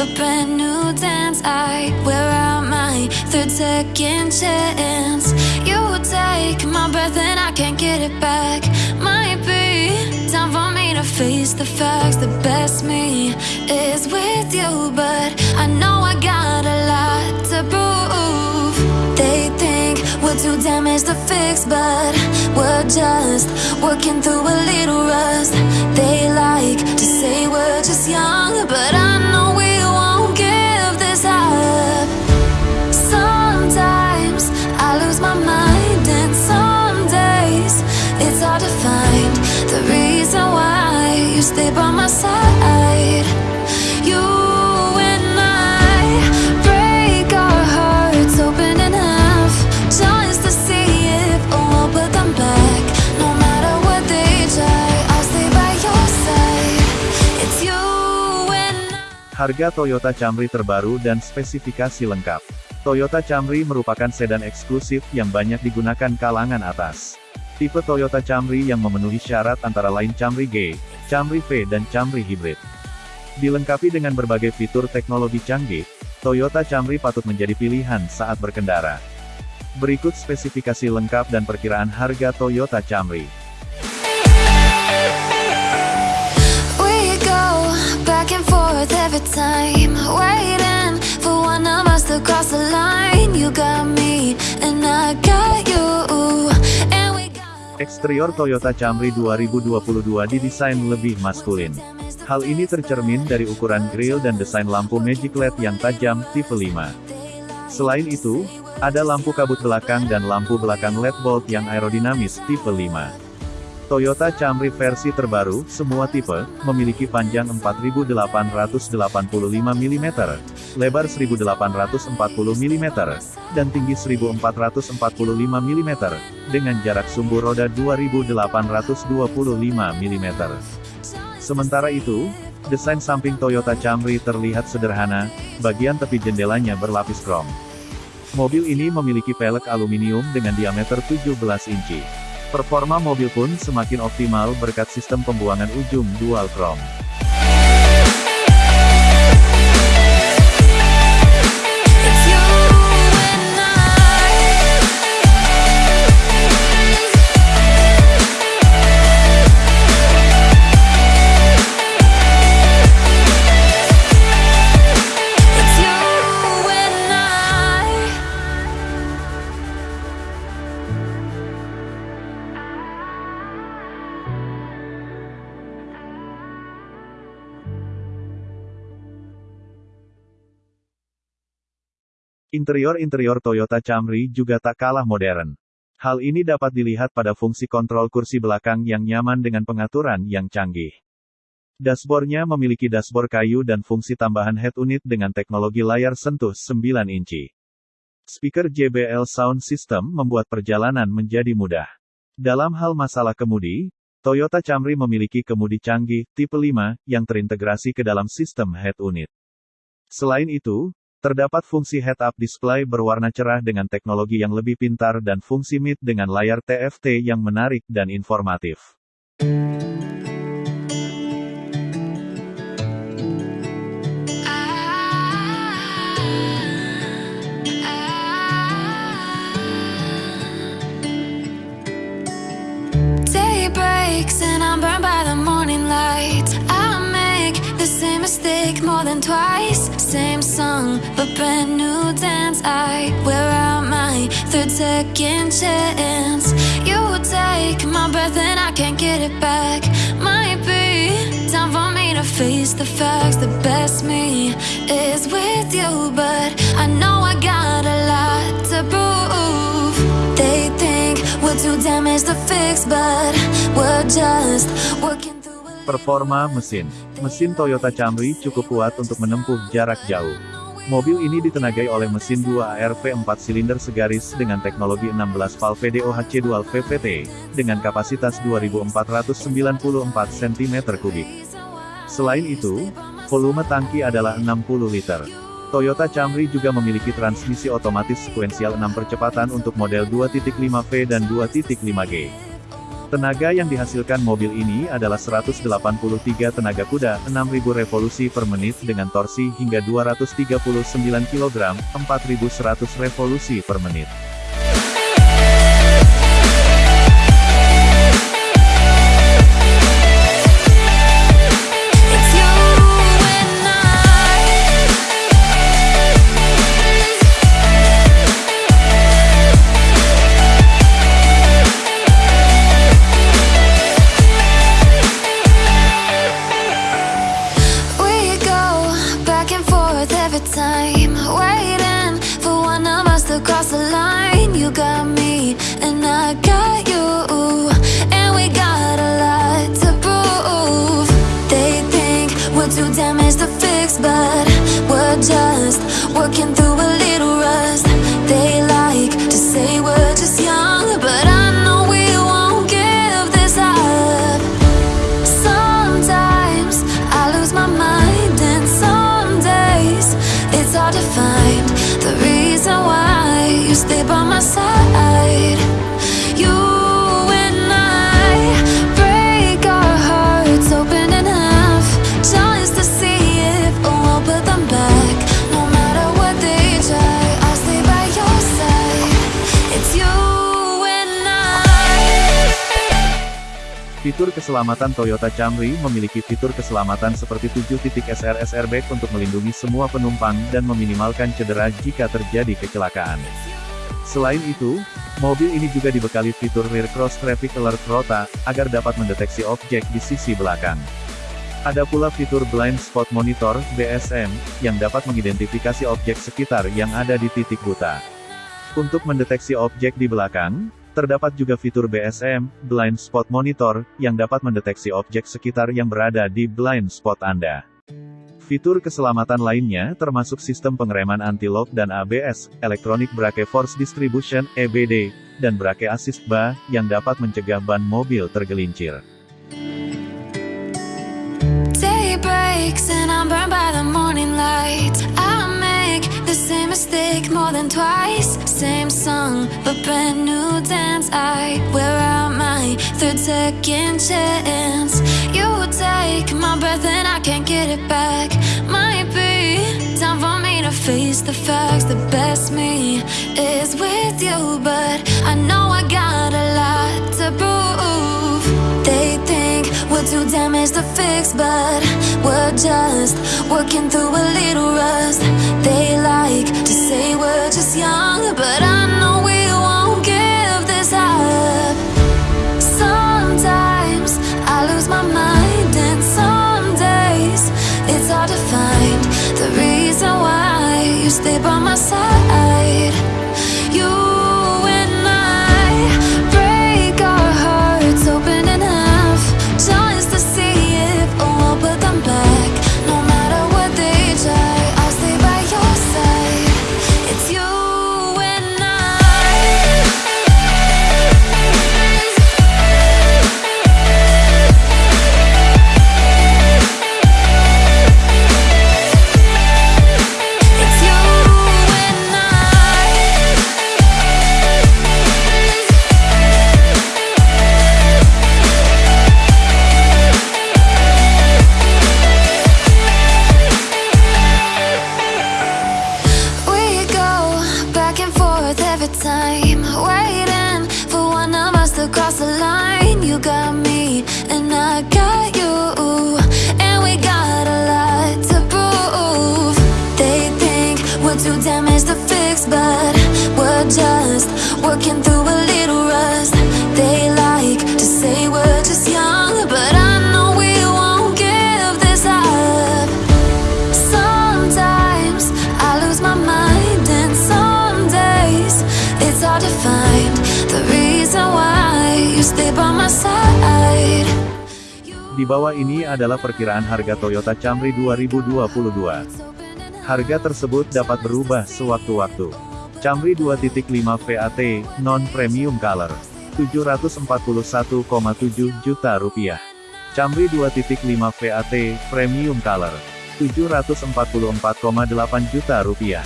a brand new dance. I wear out my third second chance. You take my breath and I can't get it back. Might be time for me to face the facts. The best me is with you, but I know I got a lot to prove. They think we're too damaged to fix, but we're just working through a little rust. They like to say we're just young, but I Harga Toyota Camry terbaru dan spesifikasi lengkap. Toyota Camry merupakan sedan eksklusif yang banyak digunakan kalangan atas. Tipe Toyota Camry yang memenuhi syarat antara lain Camry G, Camry V dan Camry Hybrid. Dilengkapi dengan berbagai fitur teknologi canggih, Toyota Camry patut menjadi pilihan saat berkendara. Berikut spesifikasi lengkap dan perkiraan harga Toyota Camry. Eksterior Toyota Camry 2022 didesain lebih maskulin. Hal ini tercermin dari ukuran grill dan desain lampu Magic LED yang tajam, tipe 5. Selain itu, ada lampu kabut belakang dan lampu belakang LED bolt yang aerodinamis, tipe 5. Toyota Camry versi terbaru, semua tipe, memiliki panjang 4885 mm, lebar 1840 mm, dan tinggi 1445 mm, dengan jarak sumbu roda 2825 mm. Sementara itu, desain samping Toyota Camry terlihat sederhana, bagian tepi jendelanya berlapis krom. Mobil ini memiliki pelek aluminium dengan diameter 17 inci. Performa mobil pun semakin optimal berkat sistem pembuangan ujung dual chrome. Interior-interior Toyota Camry juga tak kalah modern. Hal ini dapat dilihat pada fungsi kontrol kursi belakang yang nyaman dengan pengaturan yang canggih. Dashboardnya memiliki dashboard kayu dan fungsi tambahan head unit dengan teknologi layar sentuh 9 inci. Speaker JBL Sound System membuat perjalanan menjadi mudah. Dalam hal masalah kemudi, Toyota Camry memiliki kemudi canggih, tipe 5, yang terintegrasi ke dalam sistem head unit. Selain itu, terdapat fungsi head-up display berwarna cerah dengan teknologi yang lebih pintar dan fungsi mid dengan layar TFT yang menarik dan informatif. Twice. Song, brand new dance. I wear out my third second chance. You take my breath and I can't get it back. Might be time for me to face the facts. The best me is with you, but I know I got a lot to prove. They think we're too damaged to fix, but we're just working Performa mesin. Mesin Toyota Camry cukup kuat untuk menempuh jarak jauh. Mobil ini ditenagai oleh mesin 2 ARV 4 silinder segaris dengan teknologi 16 valve DOHC Dual VVT, dengan kapasitas 2494 cm3. Selain itu, volume tangki adalah 60 liter. Toyota Camry juga memiliki transmisi otomatis sekuensial 6 percepatan untuk model 2.5V dan 2.5G. Tenaga yang dihasilkan mobil ini adalah 183 tenaga kuda, 6000 revolusi per menit dengan torsi hingga 239 kg, 4100 revolusi per menit. Working through Fitur keselamatan Toyota Camry memiliki fitur keselamatan seperti 7 titik SRS airbag untuk melindungi semua penumpang dan meminimalkan cedera jika terjadi kecelakaan. Selain itu, mobil ini juga dibekali fitur Rear Cross Traffic Alert Rota, agar dapat mendeteksi objek di sisi belakang. Ada pula fitur Blind Spot Monitor, BSM, yang dapat mengidentifikasi objek sekitar yang ada di titik buta. Untuk mendeteksi objek di belakang, terdapat juga fitur BSM, Blind Spot Monitor, yang dapat mendeteksi objek sekitar yang berada di blind spot Anda. Fitur keselamatan lainnya termasuk sistem pengereman anti-lock dan ABS, Electronic Brake Force Distribution, EBD, dan Brake Assist BA, yang dapat mencegah ban mobil tergelincir. Make the same mistake more than twice. Same song, but brand new dance. I wear out my third second chance. You take my breath and I can't get it back. Might be time for me to face the facts. The best me is with you, but I know we're damaged to fix, but we're just working through a little rust. They like to say we're just young, but I know we won't give this up. Sometimes I lose my mind, and some days it's hard to find the reason why you stay by my side. Di bawah ini adalah perkiraan harga Toyota Camry 2022. Harga tersebut dapat berubah sewaktu-waktu. Camry 2.5 VAT, non-premium color. 741,7 juta rupiah. Camry 2.5 VAT, premium color. 744,8 juta rupiah.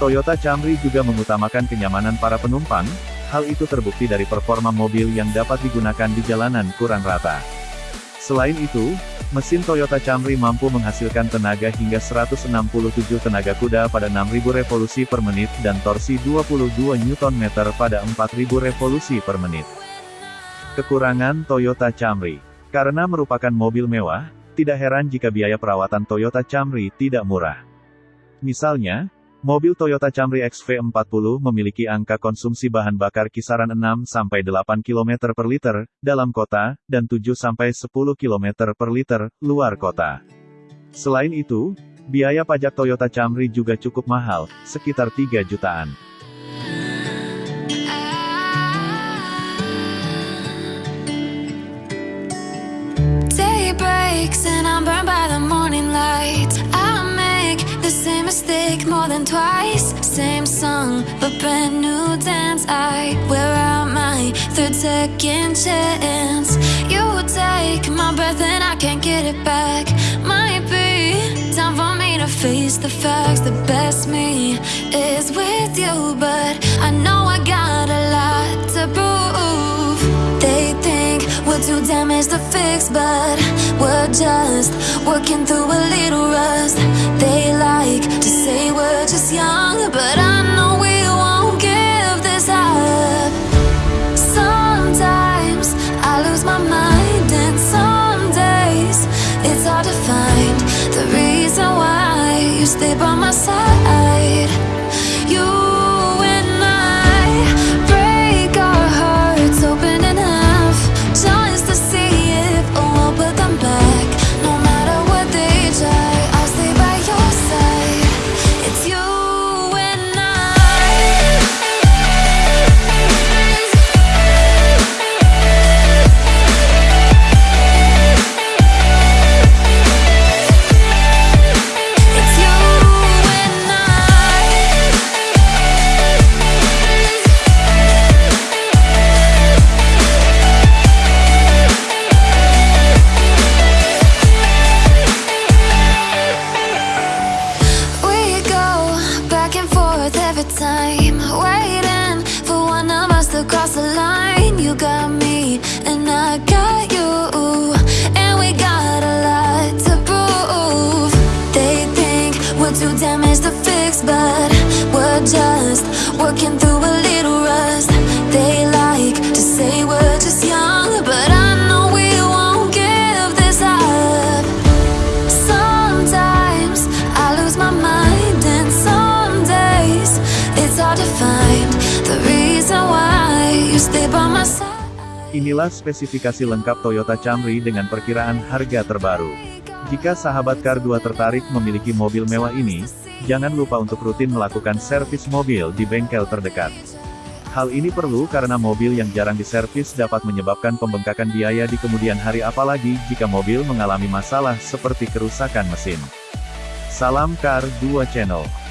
Toyota Camry juga mengutamakan kenyamanan para penumpang, Hal itu terbukti dari performa mobil yang dapat digunakan di jalanan kurang rata. Selain itu, mesin Toyota Camry mampu menghasilkan tenaga hingga 167 tenaga kuda pada 6000 revolusi per menit dan torsi 22 Nm pada 4000 revolusi per menit. Kekurangan Toyota Camry Karena merupakan mobil mewah, tidak heran jika biaya perawatan Toyota Camry tidak murah. Misalnya, Mobil Toyota Camry XV40 memiliki angka konsumsi bahan bakar kisaran 6-8 km per liter, dalam kota, dan 7-10 km per liter, luar kota. Selain itu, biaya pajak Toyota Camry juga cukup mahal, sekitar 3 jutaan. Day brand new dance. I wear out my third second chance. You take my breath and I can't get it back. Might be time for me to face the facts. The best me is with you, but I know I got a lot to prove. They think we're too damaged to fix, but we're just working through a little rust. They like to say we're just young, but I know we stay by my Inilah spesifikasi lengkap Toyota Camry dengan perkiraan harga terbaru. Jika sahabat Kar 2 tertarik memiliki mobil mewah ini, jangan lupa untuk rutin melakukan servis mobil di bengkel terdekat. Hal ini perlu karena mobil yang jarang diservis dapat menyebabkan pembengkakan biaya di kemudian hari apalagi jika mobil mengalami masalah seperti kerusakan mesin. Salam Kar 2 Channel.